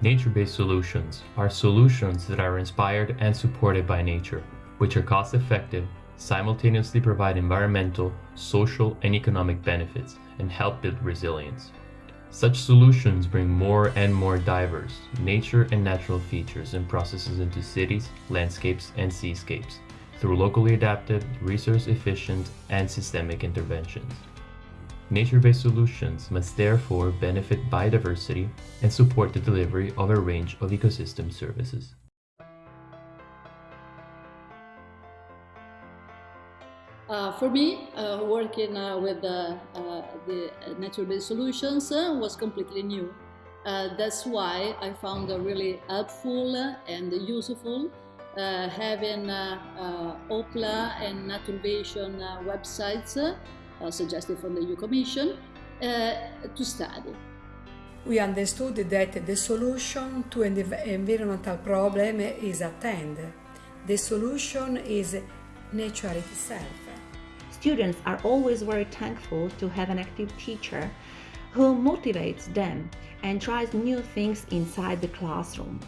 Nature-based solutions are solutions that are inspired and supported by nature, which are cost-effective, simultaneously provide environmental, social, and economic benefits, and help build resilience. Such solutions bring more and more diverse nature and natural features and processes into cities, landscapes, and seascapes through locally adapted, resource-efficient, and systemic interventions. Nature-based solutions must therefore benefit biodiversity and support the delivery of a range of ecosystem services. Uh, for me, uh, working uh, with uh, uh, the nature-based solutions uh, was completely new. that's why I found really helpful and useful having Oppla and Naturvation websites Uh, suggested from the EU Commission uh, to study. We understood that the solution to an environmental problem is at hand. The solution is nature itself. Students are always very thankful to have an active teacher who motivates them and tries new things inside the classroom.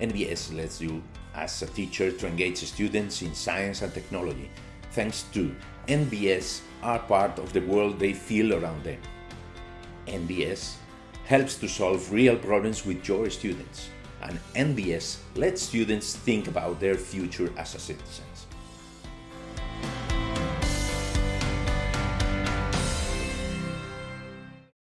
NBS lets you, as a teacher, to engage students in science and technology. Thanks to NBS are part of the world they feel around them. NBS helps to solve real problems with your students, and NBS lets students think about their future as a citizens.